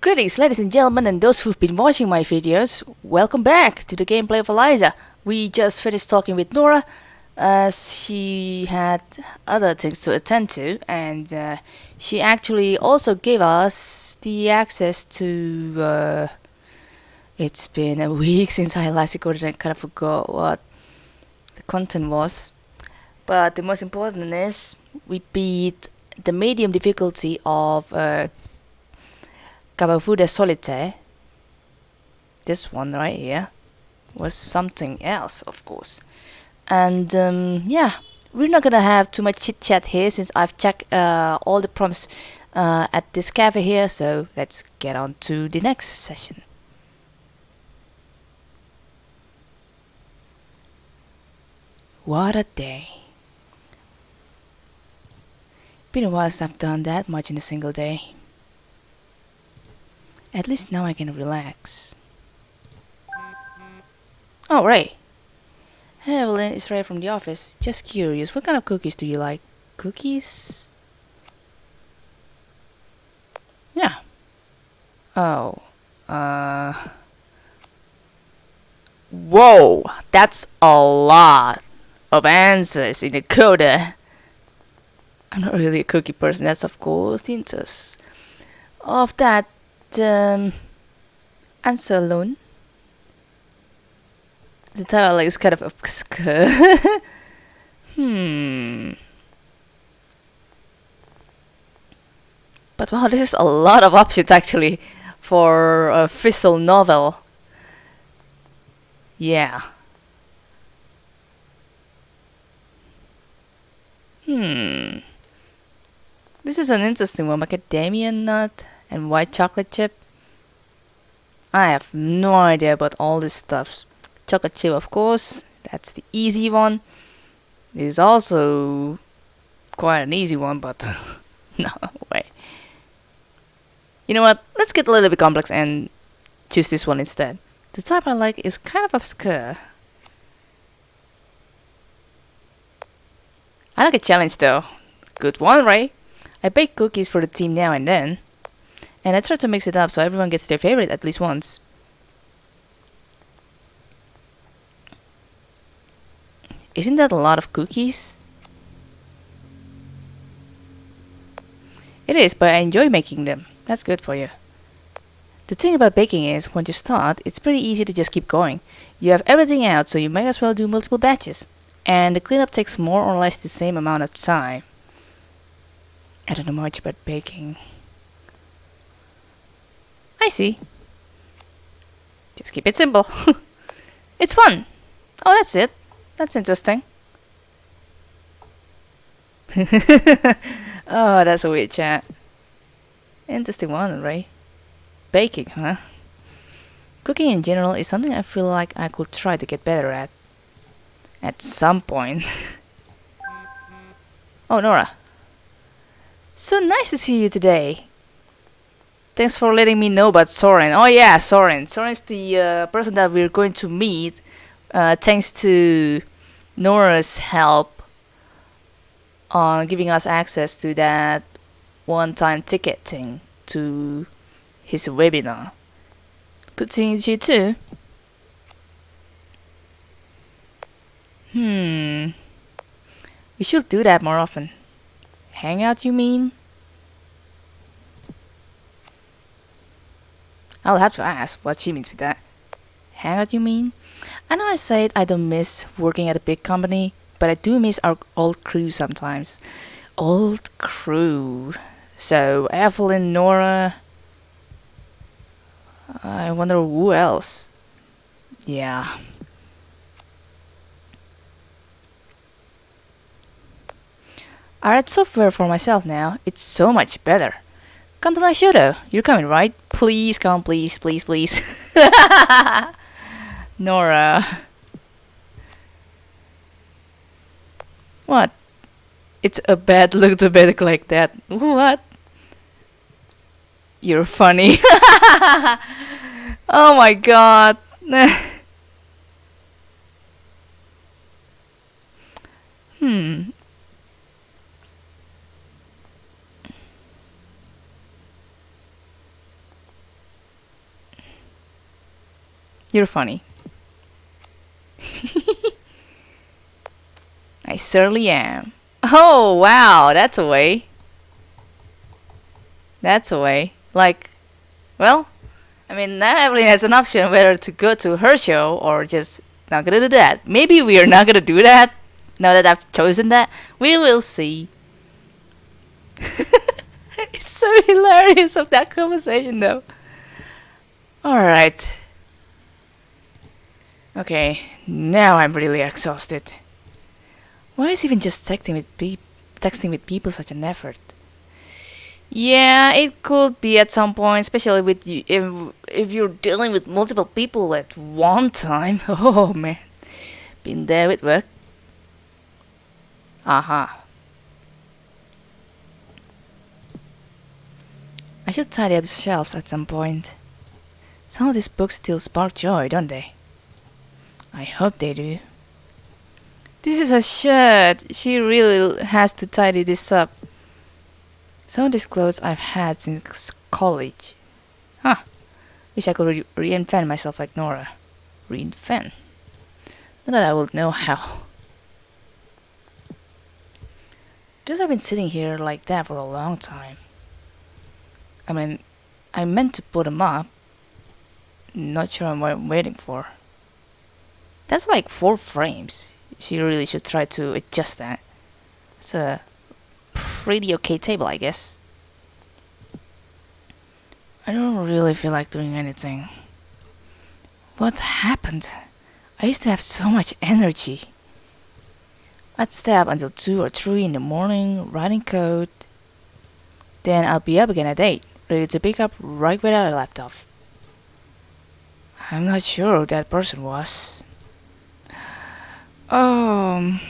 Greetings ladies and gentlemen and those who've been watching my videos, welcome back to the gameplay of Eliza. We just finished talking with Nora as she had other things to attend to and uh, she actually also gave us the access to uh, it's been a week since I last recorded and kind of forgot what the content was but the most important is we beat the medium difficulty of Kabufuda Solitaire. This one right here was something else, of course. And um, yeah, we're not gonna have too much chit chat here since I've checked uh, all the prompts uh, at this cafe here. So let's get on to the next session. What a day. Been a while since I've done that much in a single day. At least now I can relax. Oh, Ray. Hey, Evelyn, it's Ray from the office. Just curious, what kind of cookies do you like? Cookies? Yeah. Oh. Uh... Whoa! That's a lot of answers in the coda. I'm not really a cookie person, that's of course the interest of that um, answer alone. The title like, is kind of obscure. hmm. But wow, this is a lot of options actually for a visual novel. Yeah. Hmm. This is an interesting one. Macadamia nut and white chocolate chip. I have no idea about all this stuff. Chocolate chip, of course. That's the easy one. This is also quite an easy one, but no way. You know what? Let's get a little bit complex and choose this one instead. The type I like is kind of obscure. I like a challenge though. Good one, right? I bake cookies for the team now and then. And I try to mix it up so everyone gets their favorite at least once. Isn't that a lot of cookies? It is, but I enjoy making them. That's good for you. The thing about baking is, once you start, it's pretty easy to just keep going. You have everything out, so you might as well do multiple batches. And the cleanup takes more or less the same amount of time. I don't know much about baking. See. Just keep it simple. it's fun. Oh, that's it. That's interesting. oh, that's a weird chat. Interesting one, right? Baking, huh? Cooking in general is something I feel like I could try to get better at. At some point. oh, Nora. So nice to see you today. Thanks for letting me know about Soren. Oh yeah, Soren. Soren's the uh, person that we're going to meet uh, thanks to Nora's help on giving us access to that one-time ticketing to his webinar. Good seeing you too. Hmm. We should do that more often. Hang out, you mean? I'll have to ask what she means with that. Hang out, you mean? I know I said I don't miss working at a big company, but I do miss our old crew sometimes. Old crew. So, Evelyn, Nora... I wonder who else. Yeah. I write software for myself now. It's so much better. Come to though. You're coming, right? Please come, please, please, please. Nora. What? It's a bad look to bed like that. What? You're funny. oh my god. hmm. You're funny. I certainly am. Oh, wow, that's a way. That's a way. Like, well, I mean, now Evelyn has an option whether to go to her show or just not gonna do that. Maybe we are not gonna do that now that I've chosen that. We will see. it's so hilarious of that conversation though. Alright. Okay, now I'm really exhausted. Why is even just texting with pe texting with people such an effort? Yeah, it could be at some point, especially with you if if you're dealing with multiple people at one time. Oh man, been there with work. Aha. I should tidy up the shelves at some point. Some of these books still spark joy, don't they? I hope they do. This is a shirt. She really has to tidy this up. Some of these clothes I've had since college. Huh. Wish I could re reinvent myself like Nora. Reinvent? Not that I would know how. Just I've been sitting here like that for a long time. I mean, I meant to put them up. Not sure what I'm waiting for. That's like four frames. She really should try to adjust that. It's a pretty okay table, I guess. I don't really feel like doing anything. What happened? I used to have so much energy. I'd stay up until 2 or 3 in the morning, writing code. Then I'll be up again at 8, ready to pick up right where I left off. I'm not sure who that person was. Um...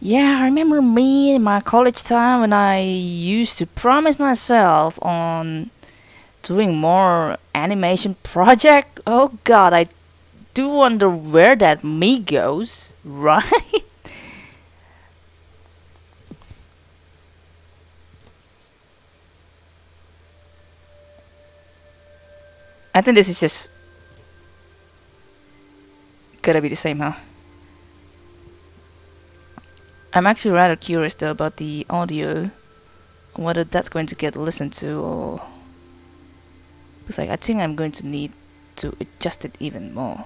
Yeah, I remember me in my college time when I used to promise myself on doing more animation project. Oh god, I do wonder where that me goes, right? I think this is just gotta be the same, huh? I'm actually rather curious though about the audio, whether that's going to get listened to or because like I think I'm going to need to adjust it even more.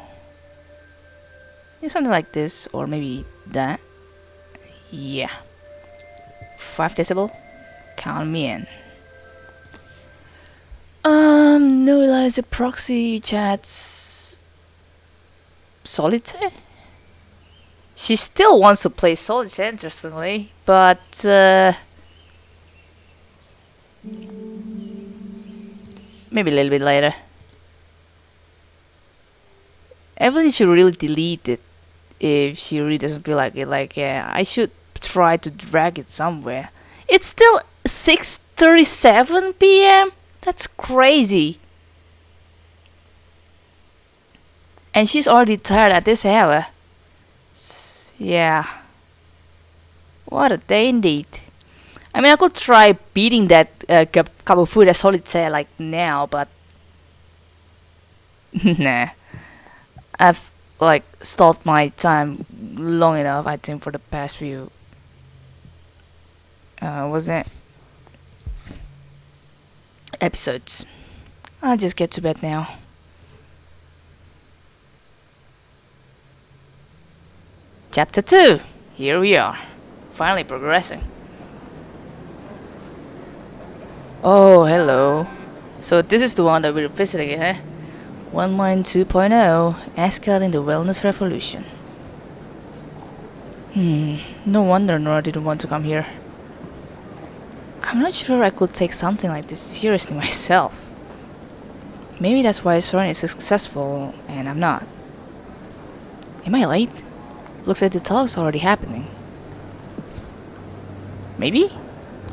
Yeah, something like this or maybe that. Yeah. 5 decibel? Count me in. Um, no Eliza proxy chats solitaire? She still wants to play solitaire, interestingly, but uh, maybe a little bit later. Evelyn should really delete it if she really doesn't feel like it. Like, yeah, I should try to drag it somewhere. It's still 6:37 p.m. That's crazy. And she's already tired at this hour. Yeah. What a day indeed. I mean, I could try beating that uh, cup, cup of food as say like now, but nah. I've like stalled my time long enough. I think for the past few. Uh, was it episodes? I'll just get to bed now. Chapter 2. Here we are. Finally progressing. Oh, hello. So this is the one that we're visiting, eh? 1.2.0 Escalating the Wellness Revolution. Hmm, no wonder Nora didn't want to come here. I'm not sure I could take something like this seriously myself. Maybe that's why Soren is successful and I'm not. Am I late? Looks like the talk's already happening. Maybe?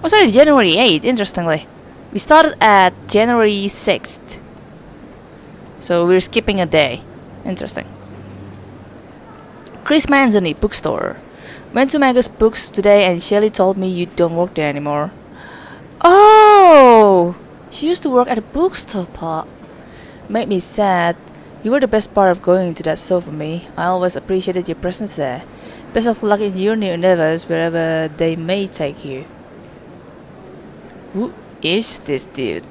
Oh, sorry, January 8th, interestingly. We started at January 6th. So we're skipping a day. Interesting. Chris Manzoni, bookstore. Went to Magus Books today and Shelly told me you don't work there anymore. Oh! She used to work at a bookstore, Made me sad You were the best part of going to that store for me. I always appreciated your presence there. Best of luck in your new endeavors, wherever they may take you. Who is this dude?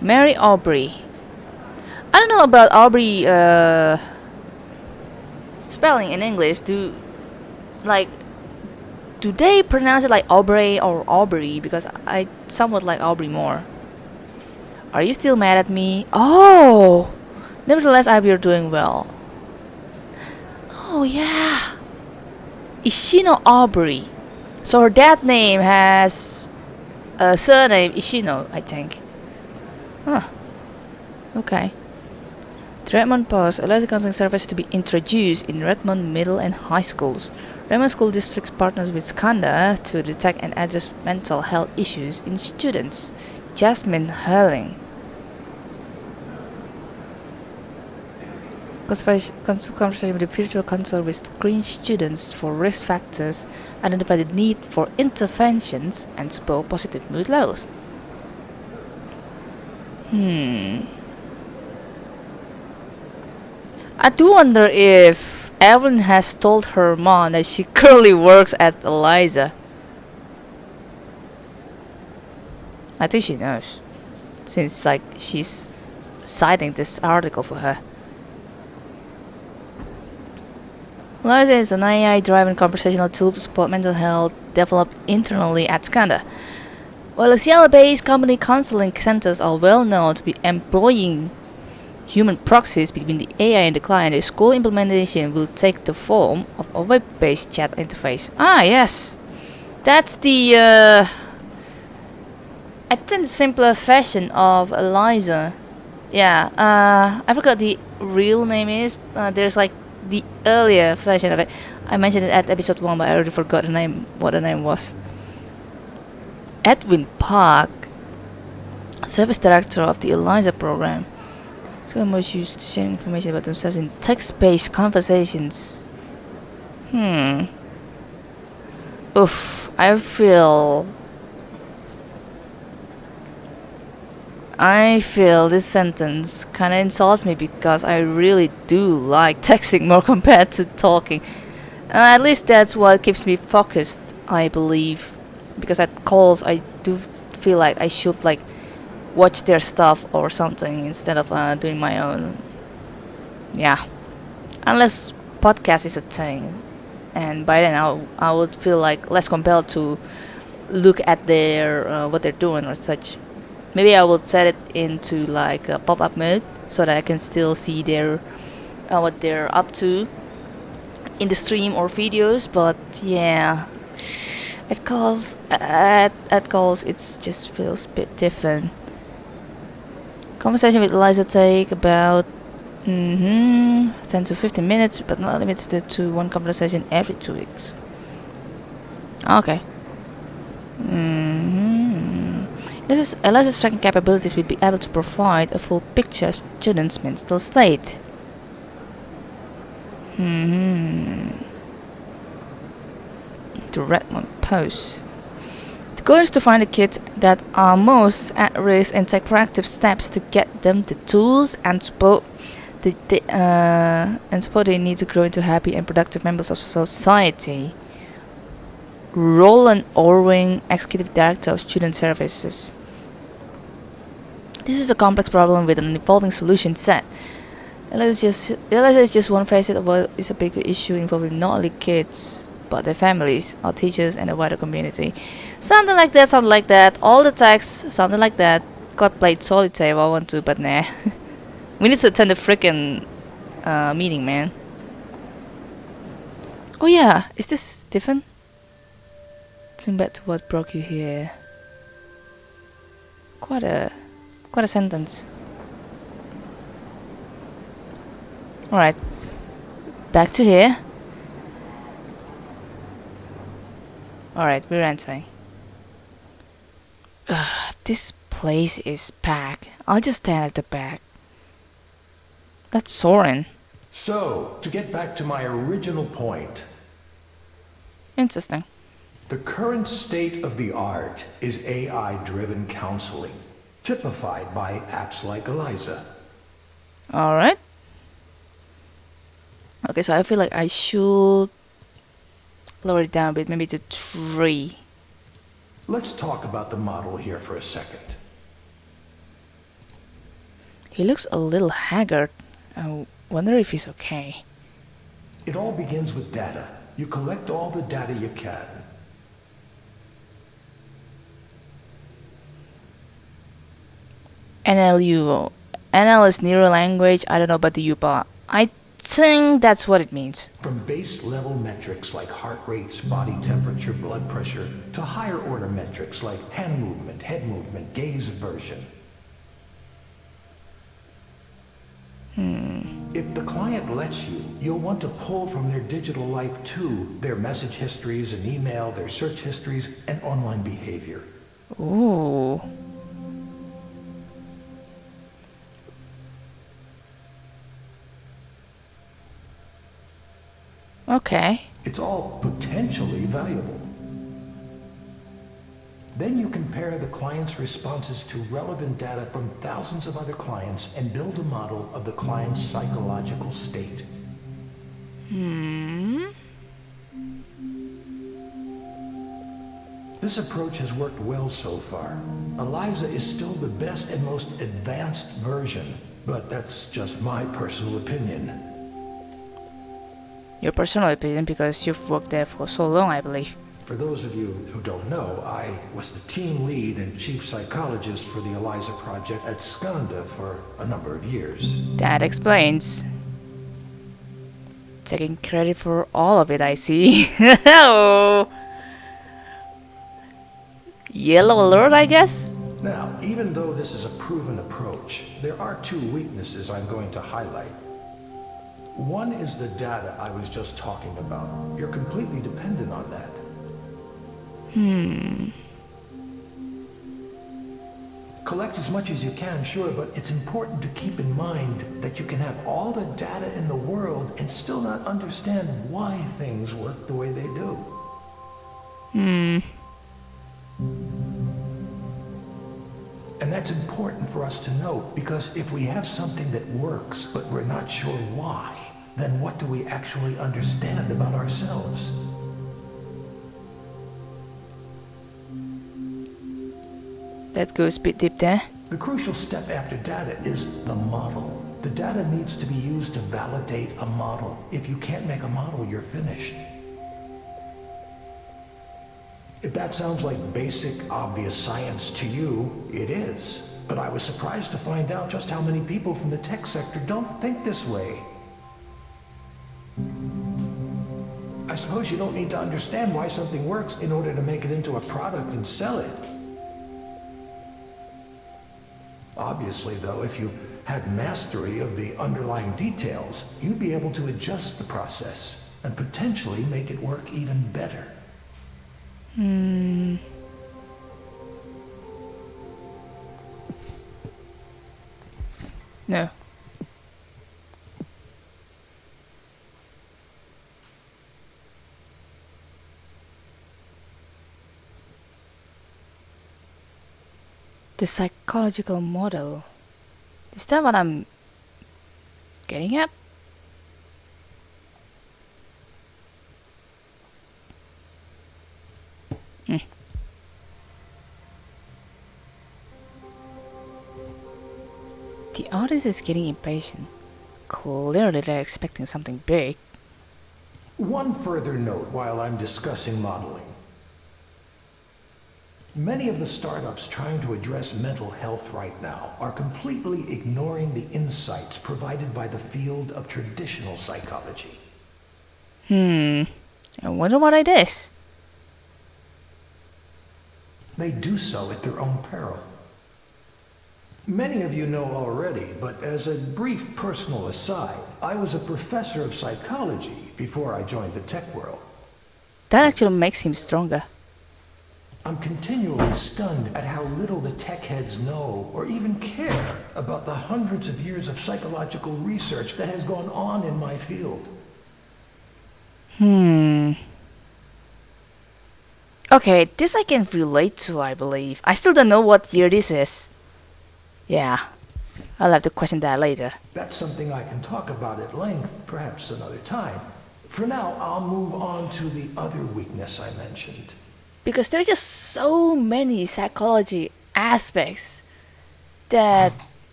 Mary Aubrey. I don't know about Aubrey uh, spelling in English. Do like do they pronounce it like Aubrey or Aubrey? Because I somewhat like Aubrey more. Are you still mad at me? Oh! Nevertheless, I hope you're doing well. Oh yeah. Ishino Aubrey. So her dad name has a surname Ishino, I think. Huh. Okay. The Redmond Post allows the counseling service to be introduced in Redmond middle and high schools. Redmond School District partners with Skandha to detect and address mental health issues in students. Jasmine Hurling. Conversation with the virtual counselor will screen students for risk factors, identify the need for interventions, and support positive mood levels. Hmm. I do wonder if Evelyn has told her mom that she currently works at Eliza. I think she knows, since like she's citing this article for her. Eliza is an AI-driven conversational tool to support mental health developed internally at Skandha. While the Seattle-based company counseling centers are well known to be employing human proxies between the AI and the client, the school implementation will take the form of a web-based chat interface. Ah, yes. That's the, uh, I think simpler version of Eliza. Yeah, uh, I forgot the real name is. Uh, there's like the earlier version of it. I mentioned it at episode 1 but I already forgot the name, what the name was. Edwin Park, Service Director of the ELIZA program. Most used to share information about themselves in text-based conversations. Hmm. Oof, I feel I feel this sentence kinda insults me because I really do like texting more compared to talking. Uh, at least that's what keeps me focused, I believe. Because at calls I do feel like I should like watch their stuff or something instead of uh, doing my own. Yeah. Unless podcast is a thing. And by then I, I would feel like less compelled to look at their uh, what they're doing or such maybe I will set it into like a pop-up mode so that I can still see their uh, what they're up to in the stream or videos but yeah. At calls at, at calls it just feels a bit different. Conversation with Eliza take about mm -hmm, 10 to 15 minutes but not limited to one conversation every two weeks. Okay. Mm. -hmm. This is Eliza's tracking capabilities will be able to provide a full picture of students' mental state. Hmm. The Redmond Post. The goal is to find the kids that are most at risk and take proactive steps to get them the tools and support the, the uh, and support they need to grow into happy and productive members of society. Roland Orwing, Executive Director of Student Services. This is a complex problem with an evolving solution set. Eliza just, is just one facet of what is a bigger issue involving not only kids, but their families, our teachers, and the wider community. Something like that, something like that. All the text, something like that. Got played solitaire if I want to, but nah. we need to attend the freaking uh, meeting, man. Oh yeah, is this different? Think back to what broke you here. Quite a Quite a sentence. Alright. Back to here. Alright, we're entering. Ugh, this place is packed. I'll just stand at the back. That's Soren. So, to get back to my original point. Interesting. The current state of the art is AI-driven counseling typified by apps like Eliza. Alright. Okay, so I feel like I should lower it down a bit, maybe to 3. Let's talk about the model here for a second. He looks a little haggard. I wonder if he's okay. It all begins with data. You collect all the data you can. NLU. NL is neural language. I don't know about the UPA. I think that's what it means. From base level metrics like heart rates, body temperature, blood pressure, to higher order metrics like hand movement, head movement, gaze aversion. Hmm. If the client lets you, you'll want to pull from their digital life too, their message histories and email, their search histories, and online behavior. Ooh. Okay. It's all potentially valuable. Then you compare the client's responses to relevant data from thousands of other clients and build a model of the client's psychological state. Hmm. This approach has worked well so far. ELIZA is still the best and most advanced version, but that's just my personal opinion. Your personal opinion because you've worked there for so long, I believe. For those of you who don't know, I was the team lead and chief psychologist for the ELIZA project at Skandha for a number of years. That explains. Taking credit for all of it, I see. oh. Yellow alert, I guess? Now, even though this is a proven approach, there are two weaknesses I'm going to highlight. One is the data I was just talking about. You're completely dependent on that. Hmm. Collect as much as you can, sure, but it's important to keep in mind that you can have all the data in the world and still not understand why things work the way they do. Hmm. And that's important for us to know because if we have something that works but we're not sure why, then what do we actually understand about ourselves? That goes a bit deep there. The crucial step after data is the model. The data needs to be used to validate a model. If you can't make a model, you're finished. If that sounds like basic, obvious science to you, it is. But I was surprised to find out just how many people from the tech sector don't think this way. I suppose you don't need to understand why something works in order to make it into a product and sell it. Obviously, though, if you had mastery of the underlying details, you'd be able to adjust the process and potentially make it work even better. Hmm. No. The psychological model. Is that what I'm getting at? Hmm. The artist is getting impatient. Clearly they're expecting something big. One further note while I'm discussing modeling. Many of the startups trying to address mental health right now are completely ignoring the insights provided by the field of traditional psychology. Hmm. I wonder what it is. They do so at their own peril. Many of you know already, but as a brief personal aside, I was a professor of psychology before I joined the tech world. That actually makes him stronger. I'm continually stunned at how little the tech heads know or even care about the hundreds of years of psychological research that has gone on in my field. Hmm. Okay, this I can relate to, I believe. I still don't know what year this is. Yeah. I'll have to question that later. That's something I can talk about at length, perhaps another time. For now, I'll move on to the other weakness I mentioned. Because there are just so many psychology aspects that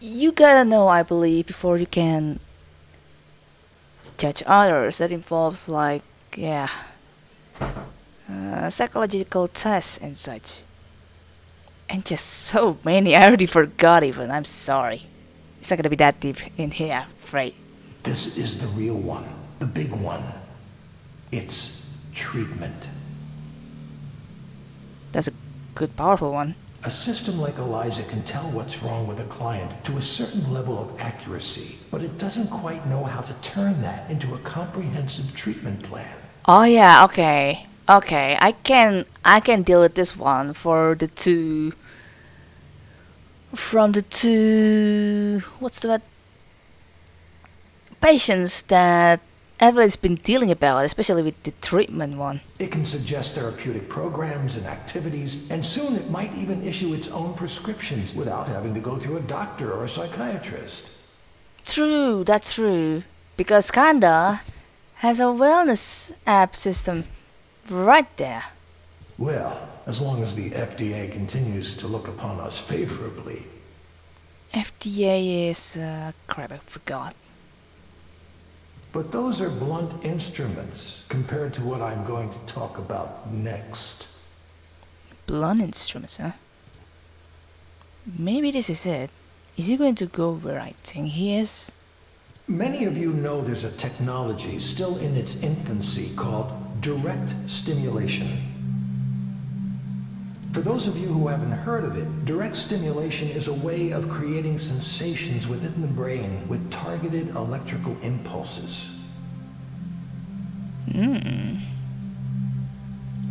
you gotta know, I believe, before you can judge others. That involves, like, yeah, uh, psychological tests and such. And just so many, I already forgot even, I'm sorry. It's not gonna be that deep in here, afraid. This is the real one, the big one. It's treatment. That's a good, powerful one. A system like ELIZA can tell what's wrong with a client to a certain level of accuracy, but it doesn't quite know how to turn that into a comprehensive treatment plan. Oh yeah, okay. Okay, I can I can deal with this one for the two from the two what's the word patients that Evelyn's been dealing about, especially with the treatment one. It can suggest therapeutic programs and activities, and soon it might even issue its own prescriptions without having to go through a doctor or a psychiatrist. True, that's true. Because Kanda has a wellness app system right there. Well, as long as the FDA continues to look upon us favorably. FDA is uh, crap, I forgot. But those are blunt instruments compared to what I'm going to talk about next. Blunt instruments, huh? Maybe this is it. Is he going to go where I think he is? Many of you know there's a technology still in its infancy called direct stimulation. For those of you who haven't heard of it, direct stimulation is a way of creating sensations within the brain with targeted electrical impulses. Hmm.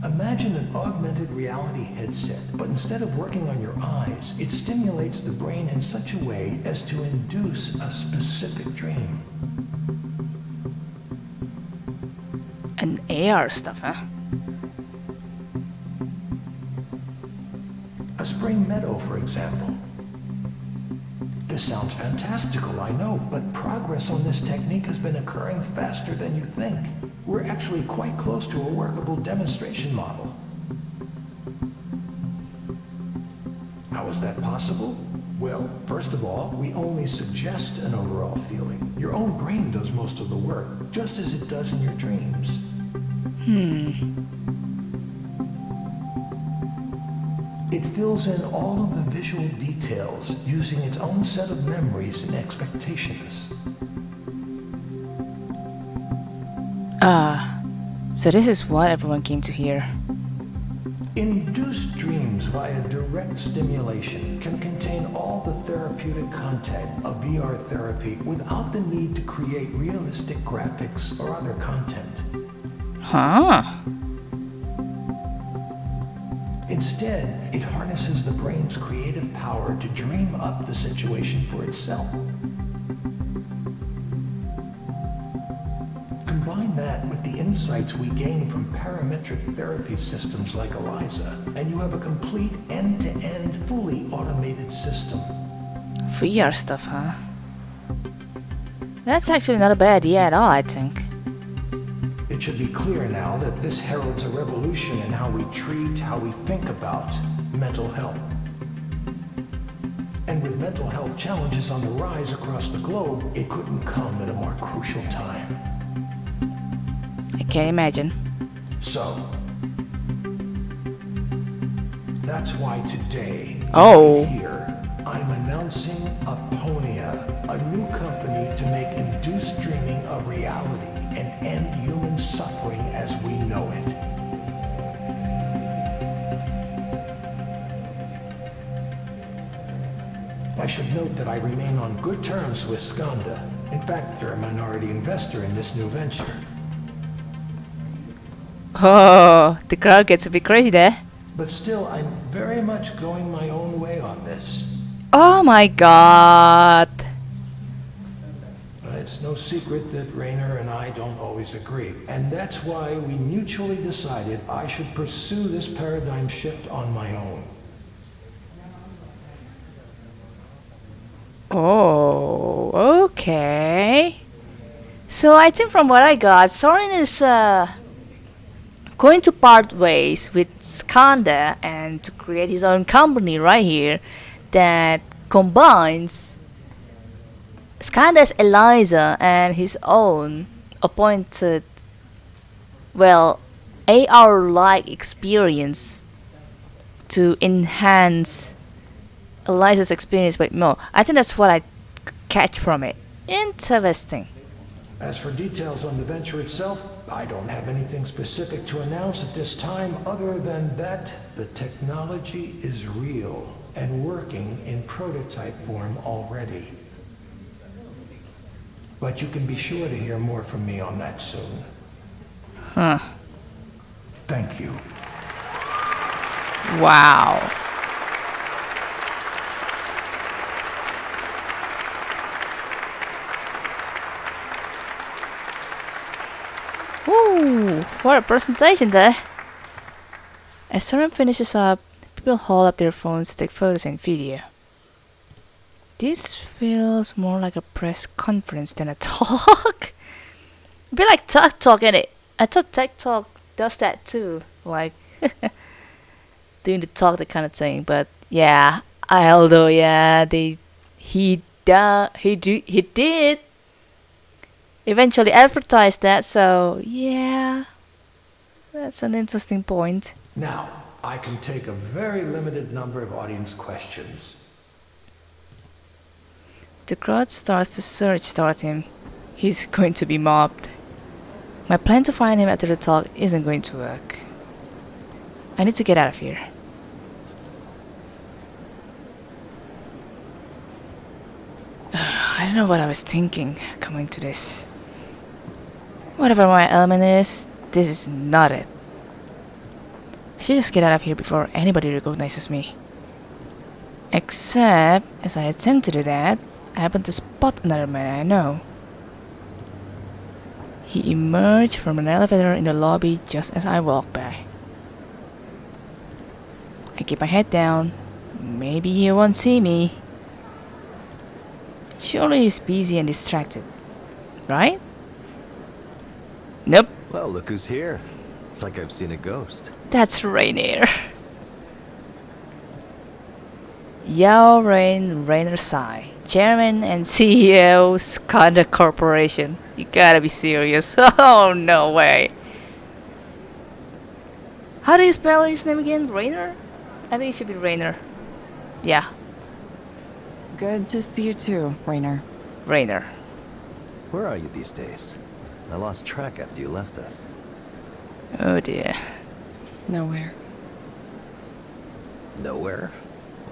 Imagine an augmented reality headset, but instead of working on your eyes, it stimulates the brain in such a way as to induce a specific dream. An AR stuff, huh? Spring meadow, for example. This sounds fantastical, I know, but progress on this technique has been occurring faster than you think. We're actually quite close to a workable demonstration model. How is that possible? Well, first of all, we only suggest an overall feeling. Your own brain does most of the work, just as it does in your dreams. Hmm. It fills in all of the visual details using its own set of memories and expectations. Ah, so this is what everyone came to hear. Induced dreams via direct stimulation can contain all the therapeutic content of VR therapy without the need to create realistic graphics or other content. Huh? Instead, it harnesses the brain's creative power to dream up the situation for itself. Combine that with the insights we gain from parametric therapy systems like ELIZA, and you have a complete end-to-end, fully automated system. VR stuff, huh? That's actually not a bad idea at all, I think. Should be clear now that this heralds a revolution in how we treat, how we think about mental health. And with mental health challenges on the rise across the globe, it couldn't come at a more crucial time. I can't imagine. So, that's why today, Oh. right here, I'm announcing Aponia, a new company to make induced dreaming a reality and end human suffering as we know it. I should note that I remain on good terms with Skandha. In fact, they're a minority investor in this new venture. Oh, the crowd gets a bit crazy there. But still, I'm very much going my own way on this. Oh my god. It's no secret that Rainer and I don't always agree. And that's why we mutually decided I should pursue this paradigm shift on my own. Oh, okay. So I think from what I got, Soren is uh, going to part ways with Skandha and to create his own company right here that combines Skandha's Eliza and his own appointed, well, AR-like experience to enhance Eliza's experience with more. I think that's what I catch from it. Interesting. As for details on the venture itself, I don't have anything specific to announce at this time other than that the technology is real and working in prototype form already. But you can be sure to hear more from me on that soon. Huh. Thank you. Wow. Ooh, what a presentation there. As Soren finishes up, people hold up their phones to take photos and video. This feels more like a press conference than a talk. a bit like Tech Talk, it I thought Tech Talk does that too. Like, doing the talk, that kind of thing. But yeah, I, although yeah, they he da he do he did eventually advertise that. So yeah, that's an interesting point. Now, I can take a very limited number of audience questions. The crowd starts to surge toward him. He's going to be mobbed. My plan to find him after the talk isn't going to work. I need to get out of here. I don't know what I was thinking coming to this. Whatever my element is, this is not it. I should just get out of here before anybody recognizes me. Except, as I attempt to do that, I happen to spot another man I know. He emerged from an elevator in the lobby just as I walked by. I keep my head down. Maybe he won't see me. Surely he's busy and distracted. Right? Nope. Well, look who's here. It's like I've seen a ghost. That's Rainier. Yao Rain Rainer Sai, Chairman and CEO Skandha Corporation. You gotta be serious. Oh, no way. How do you spell his name again? Rainer? I think it should be Rainer. Yeah, Good to see you too, Rainer. Rainer. Where are you these days? I lost track after you left us. Oh dear. Nowhere. Nowhere?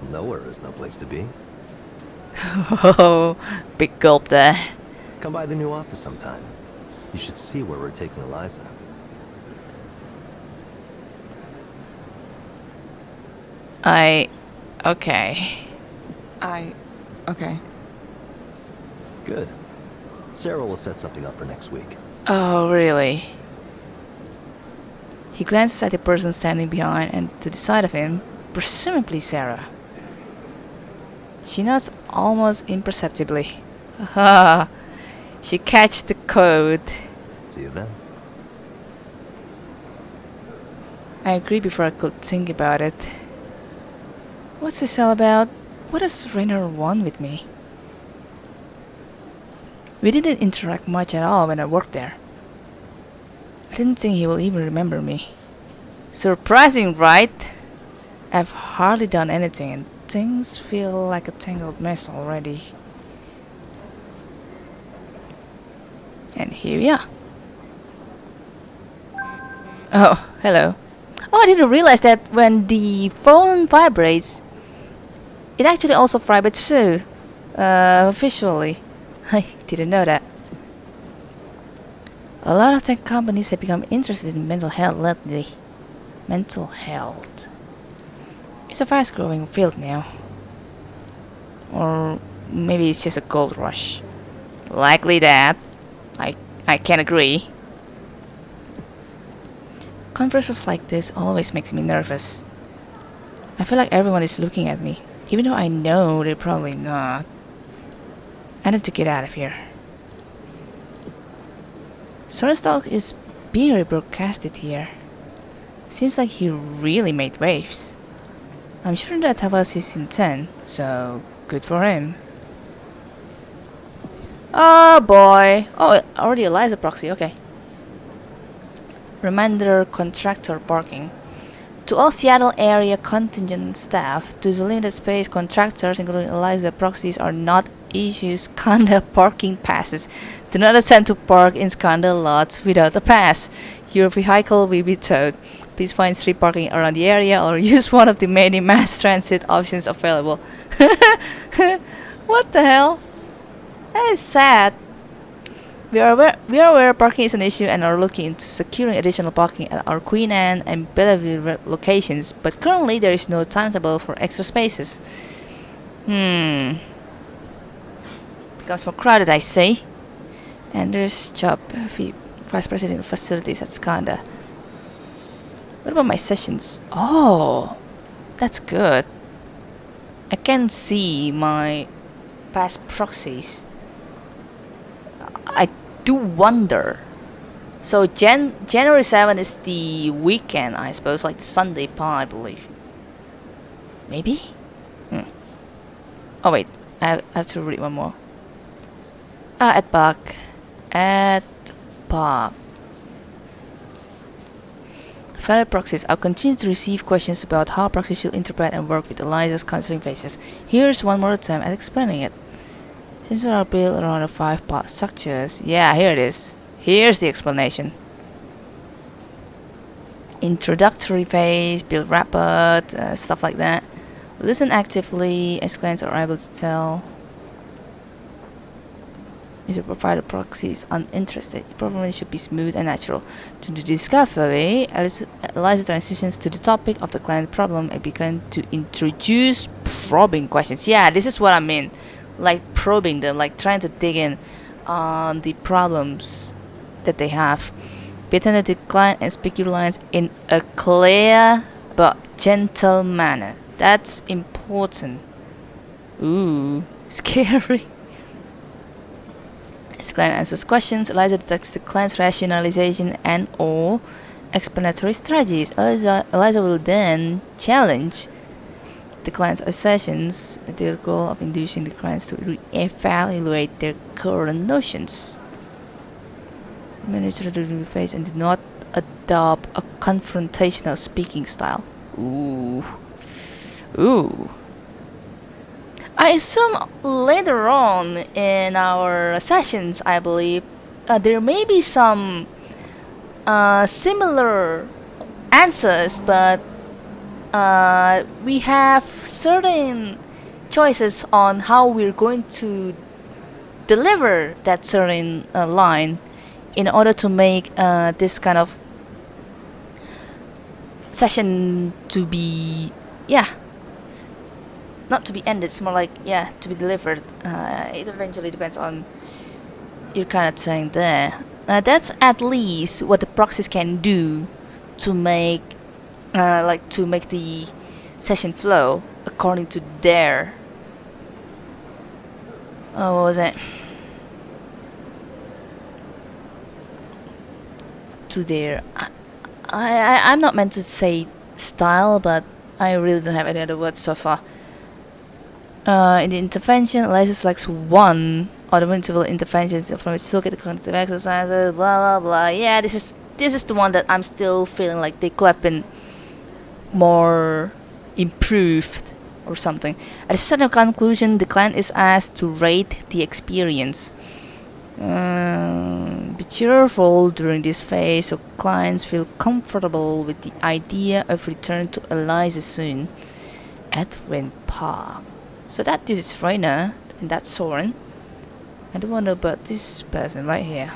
Well, nowhere is no place to be. Oh, big gulp there. Come by the new office sometime. You should see where we're taking Eliza. I. Okay. I... Okay. Good. Sarah will set something up for next week. Oh, really? He glances at the person standing behind and to the side of him, presumably Sarah. She nods almost imperceptibly. She catches the code. See you then. I agree before I could think about it. What's this all about? What does Rainer want with me? We didn't interact much at all when I worked there. I didn't think he will even remember me. Surprising, right? I've hardly done anything things feel like a tangled mess already. And here we are. Oh, hello. Oh, I didn't realize that when the phone vibrates, it actually also vibrates too, uh, visually. I didn't know that. A lot of tech companies have become interested in mental health lately. Mental health. It's a fast growing field now. Or maybe it's just a gold rush. Likely that. I, I can't agree. Conversations like this always makes me nervous. I feel like everyone is looking at me, even though I know they're probably not. I need to get out of here. Soren's talk is being rebroadcasted here. Seems like he really made waves. I'm sure that was his intent, so good for him. Oh boy. Oh, already Eliza proxy, okay. Reminder contractor parking. To all Seattle area contingent staff, to the limited space contractors, including Eliza proxies, are not issued Skandha parking passes. Do not attempt to park in Skandha lots without a pass. Your vehicle will be towed. Please find street parking around the area or use one of the many mass transit options available. what the hell? That is sad. We are aware, we are aware parking is an issue and are looking into securing additional parking at our Queen Anne and Bellevue locations, but currently there is no timetable for extra spaces. Hmm. Becomes more crowded, I see. Anders job, Vice President of Facilities at Skandha. What about my sessions? Oh, that's good. I can see my past proxies. I do wonder. So Jan January 7 is the weekend, I suppose, like Sunday pa, I believe. Maybe? Hmm. Oh wait, I have, I have to read one more. Ah, at Park. At Park. Fellow proxies, I'll continue to receive questions about how proxies should interpret and work with Eliza's counseling phases. Here's one more attempt at explaining it. Since are built around a five-part structures, yeah, here it is. Here's the explanation. Introductory phase, build rapport, uh, stuff like that. Listen actively, as clients are able to tell the provider proxy is uninterested. It probably should be smooth and natural. To the discovery, Eliza transitions to the topic of the client problem and began to introduce probing questions. Yeah, this is what I mean. Like probing them, like trying to dig in on the problems that they have. Be attentive to client and speak your lines in a clear but gentle manner. That's important. Ooh, scary. As client answers questions, Eliza detects the client's rationalization and or explanatory strategies. Eliza, Eliza will then challenge the client's assertions with the goal of inducing the clients to re-evaluate their current notions. The review phase and do not adopt a confrontational speaking style. Ooh. Ooh. I assume later on in our sessions, I believe, uh, there may be some uh, similar answers, but uh, we have certain choices on how we're going to deliver that certain uh, line in order to make uh, this kind of session to be yeah not to be ended it's more like yeah to be delivered. Uh, it eventually depends on your kind of saying there. Uh, that's at least what the proxies can do to make uh, like to make the session flow according to their oh what was it? To their I, I I'm not meant to say style but I really don't have any other words so far uh, in the intervention Eliza selects one or the multiple interventions from its toolkit cognitive exercises blah blah blah yeah this is this is the one that I'm still feeling like they could have been more improved or something. At a certain conclusion, the client is asked to rate the experience. Um, be cheerful during this phase so clients feel comfortable with the idea of return to Eliza soon. Edwin Park. So that dude is Rainer and that's Soren. I don't want wonder about this person right here.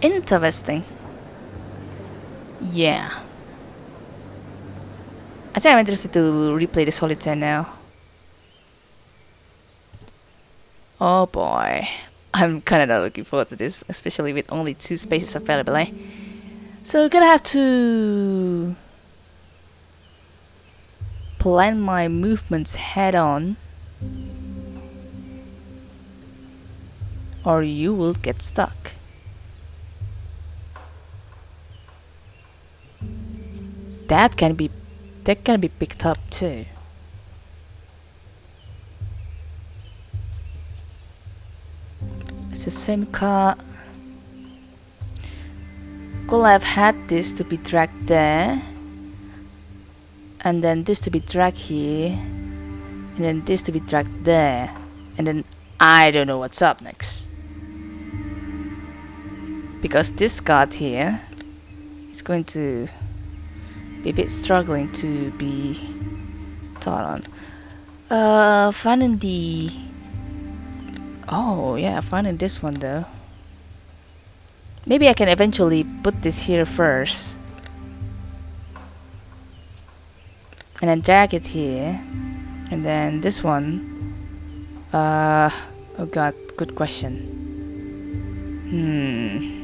Interesting. Yeah. I think I'm interested to replay the solitaire now. Oh boy. I'm kinda not looking forward to this, especially with only two spaces available, eh? So gonna have to plan my movements head on or you will get stuck. That can be that can be picked up too. It's the same car. Could have had this to be dragged there. And then this to be dragged here. And then this to be dragged there. And then I don't know what's up next. Because this card here is going to be a bit struggling to be taught on. Uh, finding the... Oh, yeah, finding this one though. Maybe I can eventually put this here first. And then drag it here. And then this one. Uh, oh god, good question. Hmm.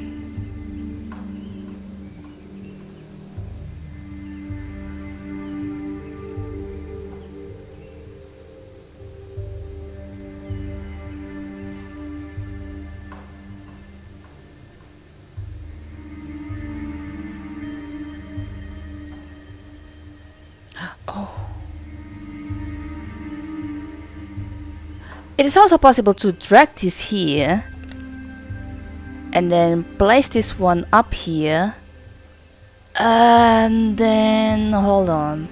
It is also possible to drag this here and then place this one up here. And then hold on.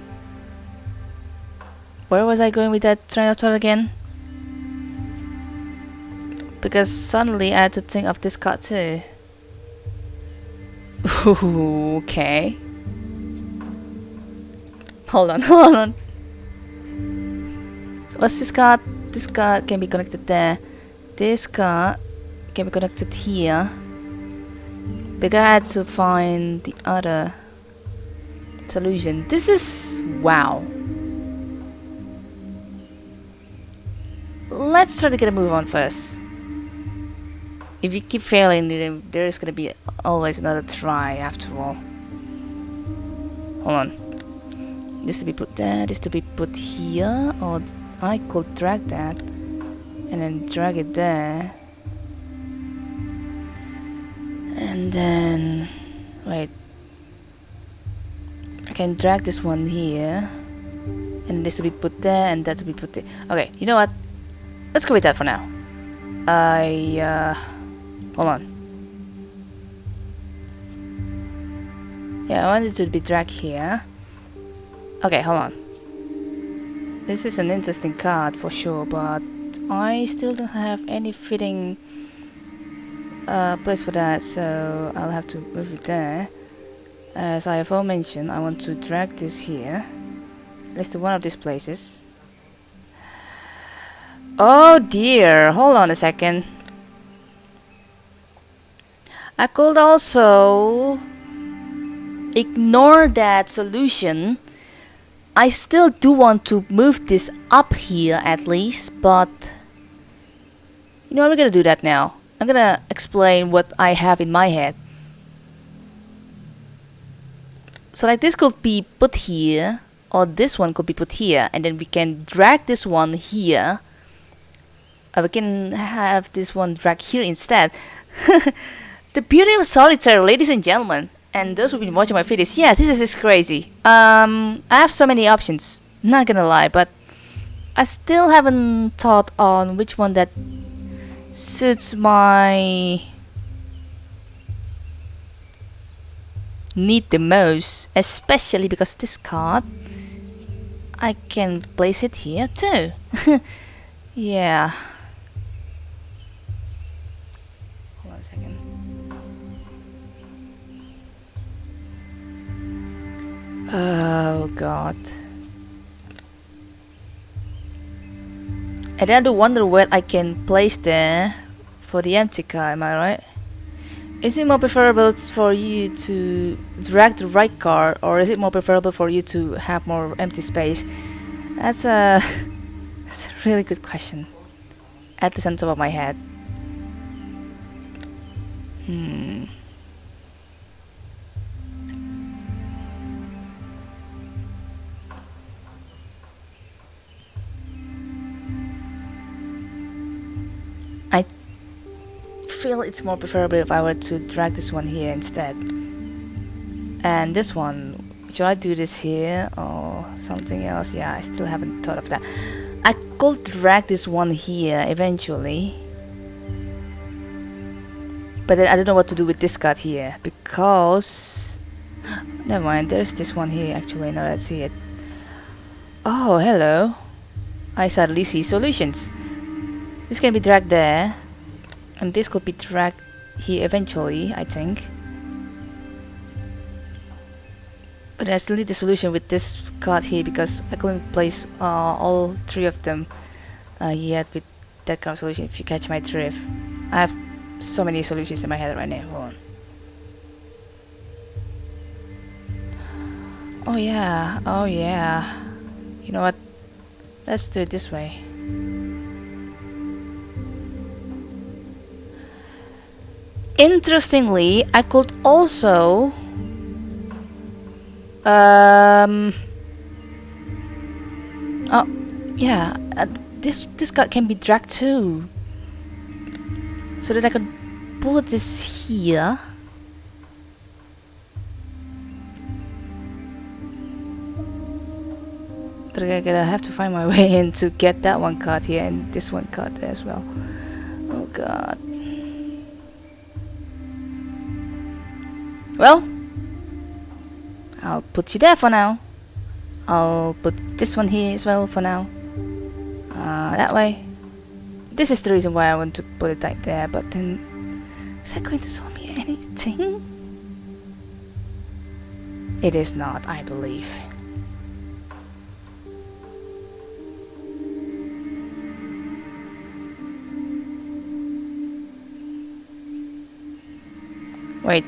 Where was I going with that thought again? Because suddenly I had to think of this card too. Okay. Hold on hold on. What's this card this card can be connected there. This card can be connected here. But I had to find the other solution. This is... wow. Let's try to get a move on first. If you keep failing, then there is gonna be always another try after all. Hold on. This to be put there, this to be put here, or I could drag that and then drag it there. And then wait. I can drag this one here. And this to be put there and that to be put there. Okay you know what? Let's go with that for now. I uh hold on. Yeah I want it to be dragged here. Okay hold on this is an interesting card for sure, but I still don't have any fitting uh, place for that, so I'll have to move it there. As I have mentioned, I want to drag this here, at least to one of these places. Oh dear, hold on a second. I could also ignore that solution I still do want to move this up here at least, but you know, I'm gonna do that now. I'm gonna explain what I have in my head. So like this could be put here, or this one could be put here, and then we can drag this one here. Uh, we can have this one drag here instead. the beauty of solitaire, ladies and gentlemen and those who've been watching my videos, yeah, this is just crazy. Um, I have so many options, not gonna lie, but I still haven't thought on which one that suits my need the most, especially because this card, I can place it here too. yeah. Oh god. And then I do wonder where I can place there for the empty car, am I right? Is it more preferable for you to drag the right car or is it more preferable for you to have more empty space? That's a, that's a really good question. At the center of my head. Hmm. Feel it's more preferable if I were to drag this one here instead. And this one, should I do this here or something else? Yeah, I still haven't thought of that. I could drag this one here eventually. But then I don't know what to do with this card here because... Never mind, there's this one here actually, now let's see it. Oh, hello. I suddenly see solutions. This can be dragged there. And this could be dragged here eventually, I think. But I still need the solution with this card here because I couldn't place uh, all three of them uh, yet with that kind of solution if you catch my drift. I have so many solutions in my head right now. Hold on. Oh yeah, oh yeah. You know what? Let's do it this way. Interestingly, I could also um Oh, yeah, uh, this this card can be dragged too. So that I can put this here. But I gotta have to find my way in to get that one card here and this one card there as well. Oh god. Well, I'll put you there for now. I'll put this one here as well for now. Uh, that way. This is the reason why I want to put it like there, but then... Is that going to solve me anything? It is not, I believe. Wait.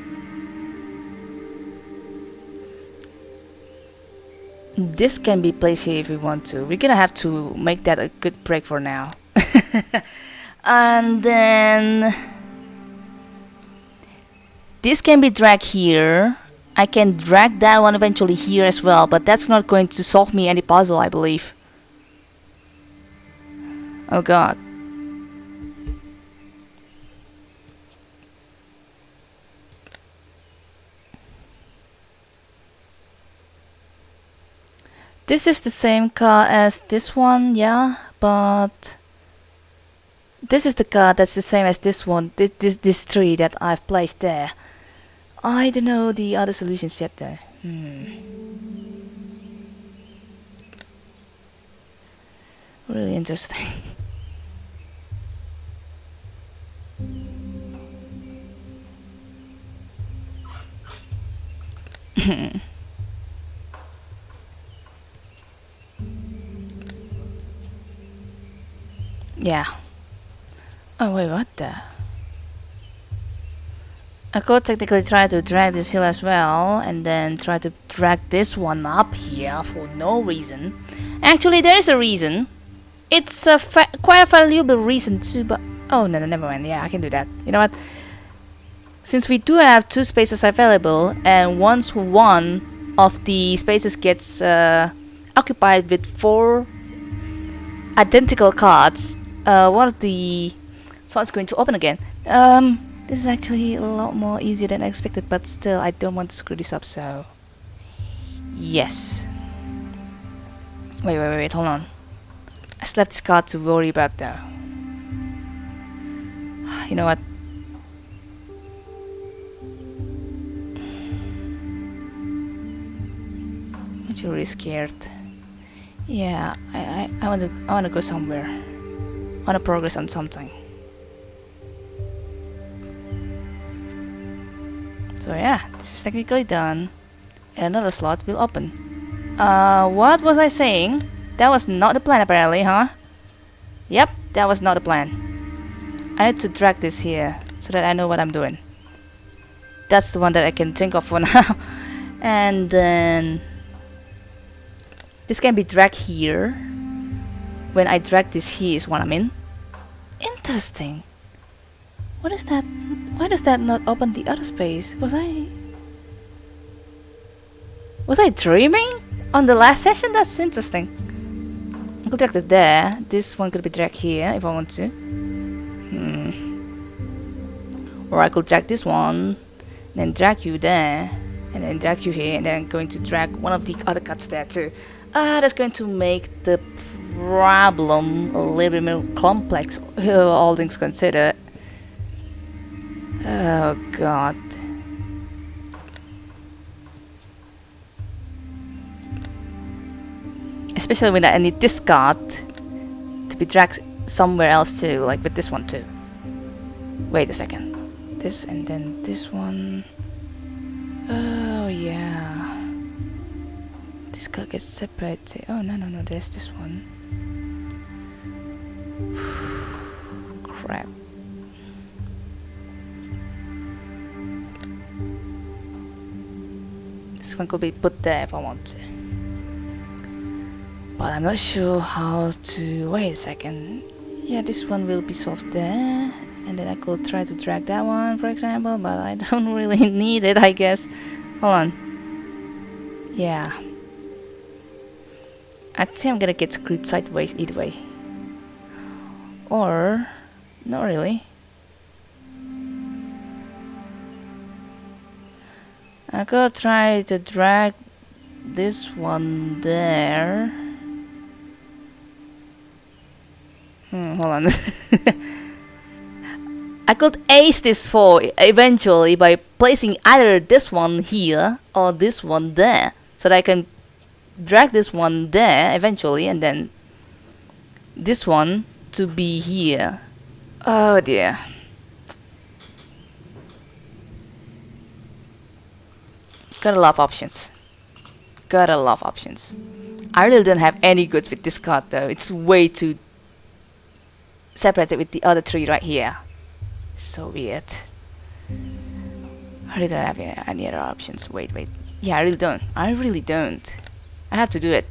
This can be placed here if we want to. We're gonna have to make that a good break for now. and then... This can be dragged here. I can drag that one eventually here as well, but that's not going to solve me any puzzle, I believe. Oh god. This is the same car as this one, yeah, but this is the car that's the same as this one, this, this, this tree that I've placed there. I don't know the other solutions yet though. Hmm. Really interesting. Yeah. Oh wait, what the? I could technically try to drag this hill as well, and then try to drag this one up here for no reason. Actually, there is a reason. It's a quite a valuable reason too, but... Oh, no, no, never mind. Yeah, I can do that. You know what? Since we do have two spaces available, and once one of the spaces gets uh, occupied with four identical cards, uh, one of the slots going to open again. Um, this is actually a lot more easier than I expected, but still, I don't want to screw this up, so... Yes. Wait, wait, wait, wait, hold on. I still have this card to worry about, though. You know what? I'm really scared. Yeah, I, I, I want to I want to go somewhere want to progress on something. So yeah, this is technically done. And another slot will open. Uh, what was I saying? That was not the plan apparently, huh? Yep, that was not the plan. I need to drag this here, so that I know what I'm doing. That's the one that I can think of for now. and then... This can be dragged here. When I drag this here is what I mean. Interesting. What is that? Why does that not open the other space? Was I... Was I dreaming? On the last session? That's interesting. I could drag it there. This one could be dragged here if I want to. Hmm. or I could drag this one then drag you there and then drag you here and then I'm going to drag one of the other cuts there too ah that's going to make the problem a little bit more complex uh, all things considered. Oh god. Especially when I need this card to be dragged somewhere else too like with this one too. Wait a second. This and then this one. Oh yeah. This card gets separated. Oh no no no there's this one crap. This one could be put there if I want to. But I'm not sure how to wait a second. Yeah this one will be solved there and then I could try to drag that one for example but I don't really need it I guess. Hold on. Yeah. I think I'm gonna get screwed sideways either way or not really I could try to drag this one there hmm, hold on I could ace this 4 eventually by placing either this one here or this one there. So that I can drag this one there eventually and then this one to be here. Oh dear. Got a lot of options. Got a lot of options. I really don't have any goods with this card though. It's way too separated with the other three right here. So weird. I really don't have any other options. Wait, wait. Yeah, I really don't. I really don't. I have to do it.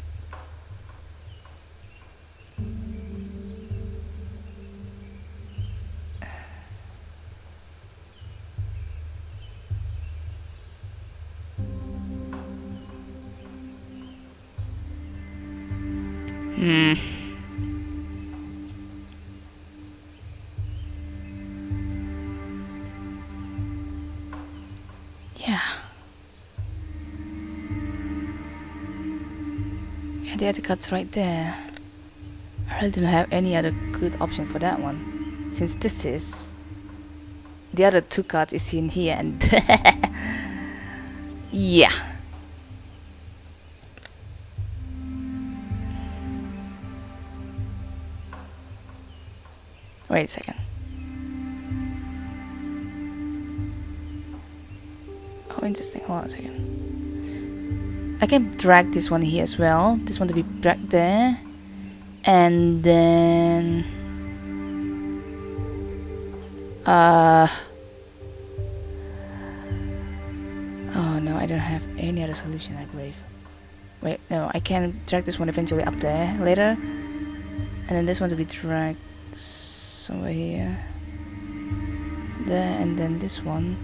Hmm. Yeah. Yeah, the other card's right there. I really don't have any other good option for that one. Since this is... The other two cards is in here and... yeah. Wait a second. Oh, interesting. Hold on a second. I can drag this one here as well this one to be dragged there and then uh oh no I don't have any other solution I believe wait no I can drag this one eventually up there later and then this one to be dragged somewhere here there and then this one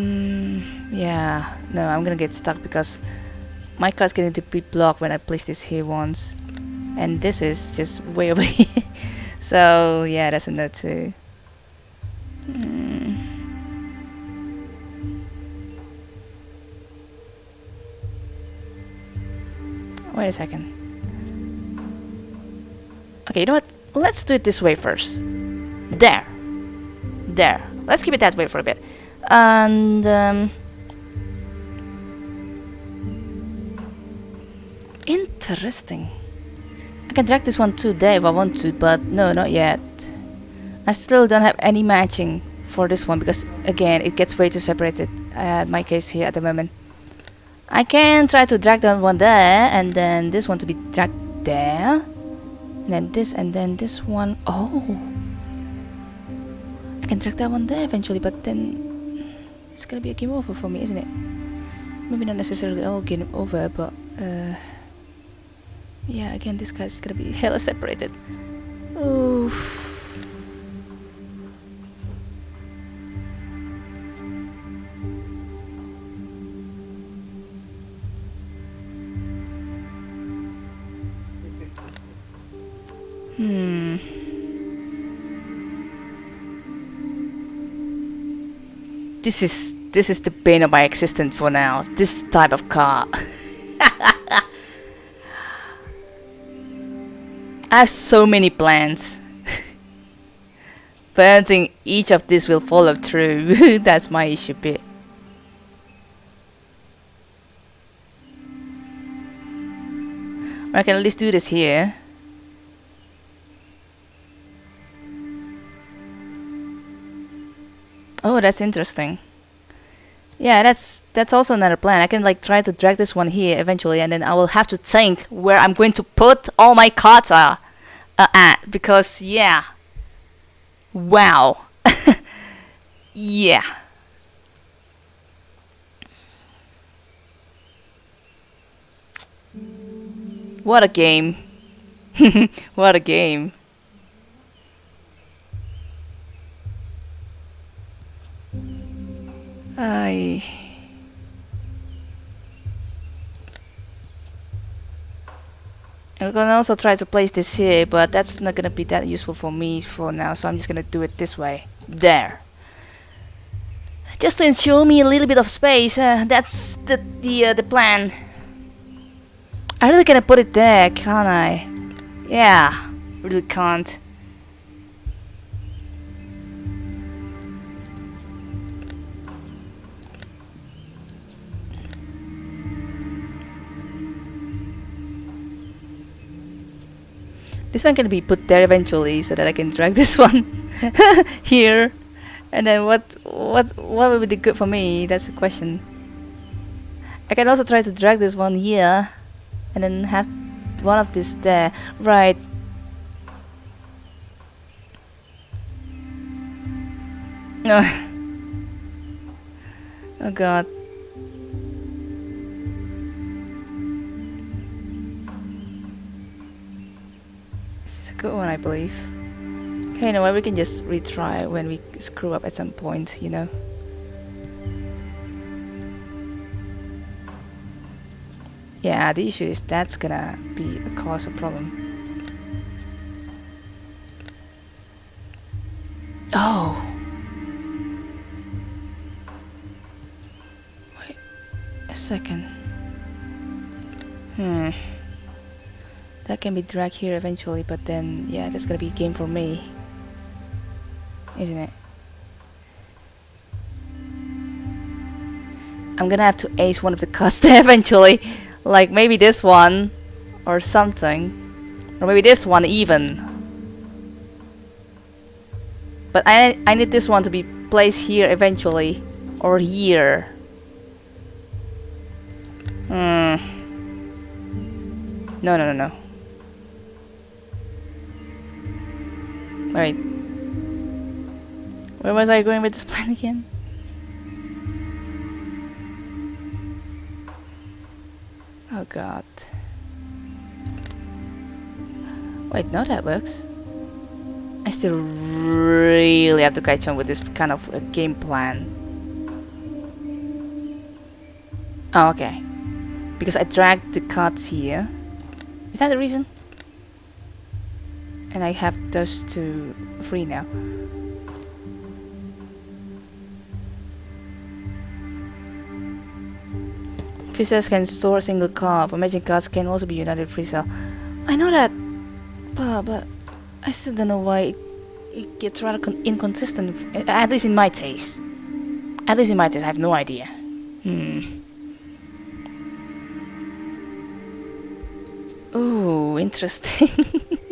Mm, yeah, no, I'm gonna get stuck because my card's going to be blocked when I place this here once. And this is just way over here. so, yeah, that's a no too. Mm. Wait a second. Okay, you know what? Let's do it this way first. There. There. Let's keep it that way for a bit and um, interesting I can drag this one there if I want to but no not yet I still don't have any matching for this one because again it gets way too separated at my case here at the moment I can try to drag that one there and then this one to be dragged there then this and then this one oh I can drag that one there eventually but then it's gonna be a game over for me, isn't it? Maybe not necessarily all game over, but uh, yeah, again, this guy's gonna be hella separated. Oof. Hmm. This is this is the bane of my existence for now. This type of car. I have so many plans. but I don't think each of these will follow through. That's my issue bit. I can at least do this here. Oh, that's interesting. Yeah, that's that's also another plan. I can like try to drag this one here eventually, and then I will have to think where I'm going to put all my cards uh, at because yeah. Wow. yeah. What a game. what a game. I can also try to place this here, but that's not gonna be that useful for me for now, so I'm just gonna do it this way. There. Just to ensure me a little bit of space, uh, that's the the, uh, the plan. I really gonna put it there, can't I? Yeah, really can't. This one can be put there eventually so that I can drag this one here. And then what what what would be good for me? That's the question. I can also try to drag this one here and then have one of this there. Right. Oh god. Good one, I believe. Okay, you know what, we can just retry when we screw up at some point, you know. Yeah, the issue is that's gonna be a cause of problem. Oh! Wait a second. Hmm. That can be dragged here eventually, but then, yeah, that's gonna be a game for me. Isn't it? I'm gonna have to ace one of the there eventually. Like maybe this one, or something. Or maybe this one even. But I, I need this one to be placed here eventually. Or here. Hmm. No, no, no, no. Wait. Where was I going with this plan again? Oh god. Wait, no that works. I still really have to catch on with this kind of uh, game plan. Oh, okay. Because I dragged the cards here. Is that the reason? And I have those two free now. Freezers can store a single card, but magic cards can also be united freezer. I know that, but, but I still don't know why it, it gets rather inconsistent, at least in my taste. At least in my taste, I have no idea. Hmm. Oh, interesting.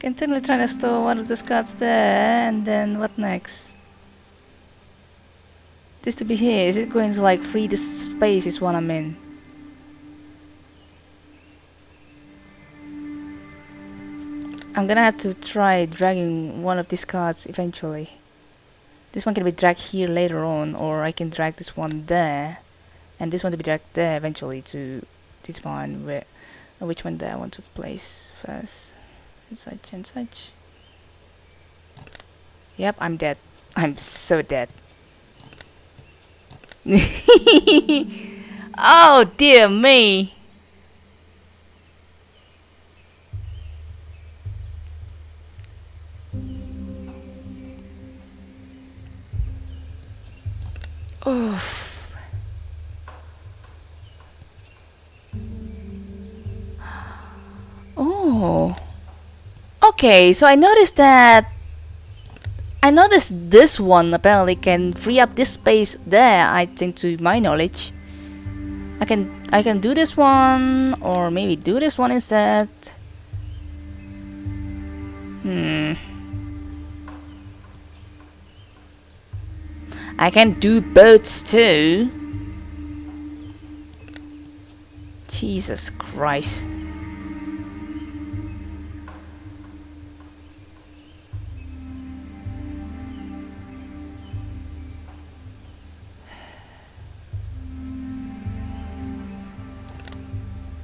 Continually trying to store one of the cards there, and then what next? This to be here, is it going to like free the space is what I'm in? I'm gonna have to try dragging one of these cards eventually. This one can be dragged here later on, or I can drag this one there, and this one to be dragged there eventually to determine where, which one there I want to place first and such and such. Yep, I'm dead. I'm so dead. oh dear me. Okay, so I noticed that I noticed this one apparently can free up this space there, I think to my knowledge. I can I can do this one or maybe do this one instead. Hmm. I can do boats too. Jesus Christ.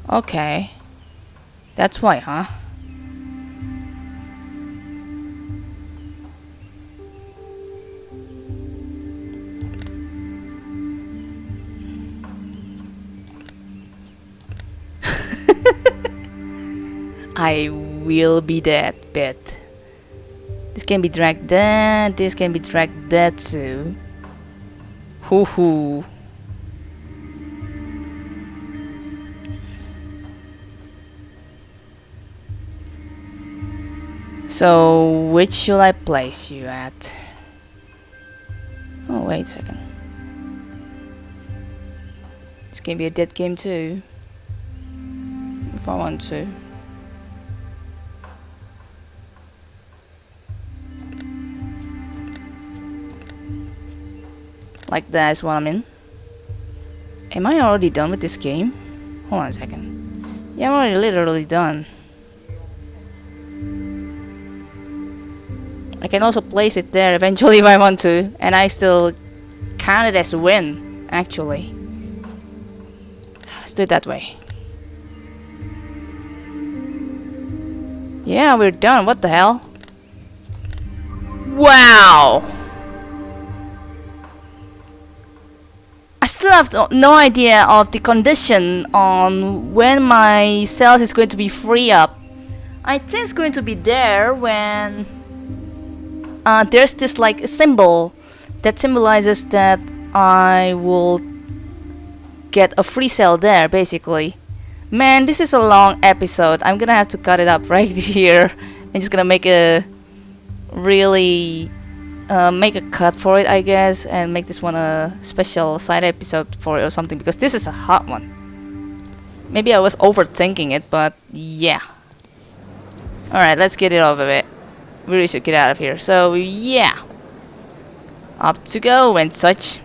Okay. That's why, huh? I will be that bit. This can be dragged there, this can be dragged there too. Hoo hoo. So, which should I place you at? Oh, wait a second. This can be a dead game too. If I want to. Like that is what I'm in. Am I already done with this game? Hold on a second. Yeah, I'm already literally done. I can also place it there eventually if I want to, and I still count it as a win, actually. Let's do it that way. Yeah, we're done. What the hell? Wow! I still have no idea of the condition on when my cells is going to be free up. I think it's going to be there when uh, there's this like a symbol that symbolizes that I will get a free cell there basically. Man, this is a long episode. I'm gonna have to cut it up right here. I'm just gonna make a really uh, make a cut for it, I guess, and make this one a special side episode for it or something because this is a hot one. Maybe I was overthinking it, but yeah. Alright, let's get it over it we really should get out of here. So yeah, up to go and such.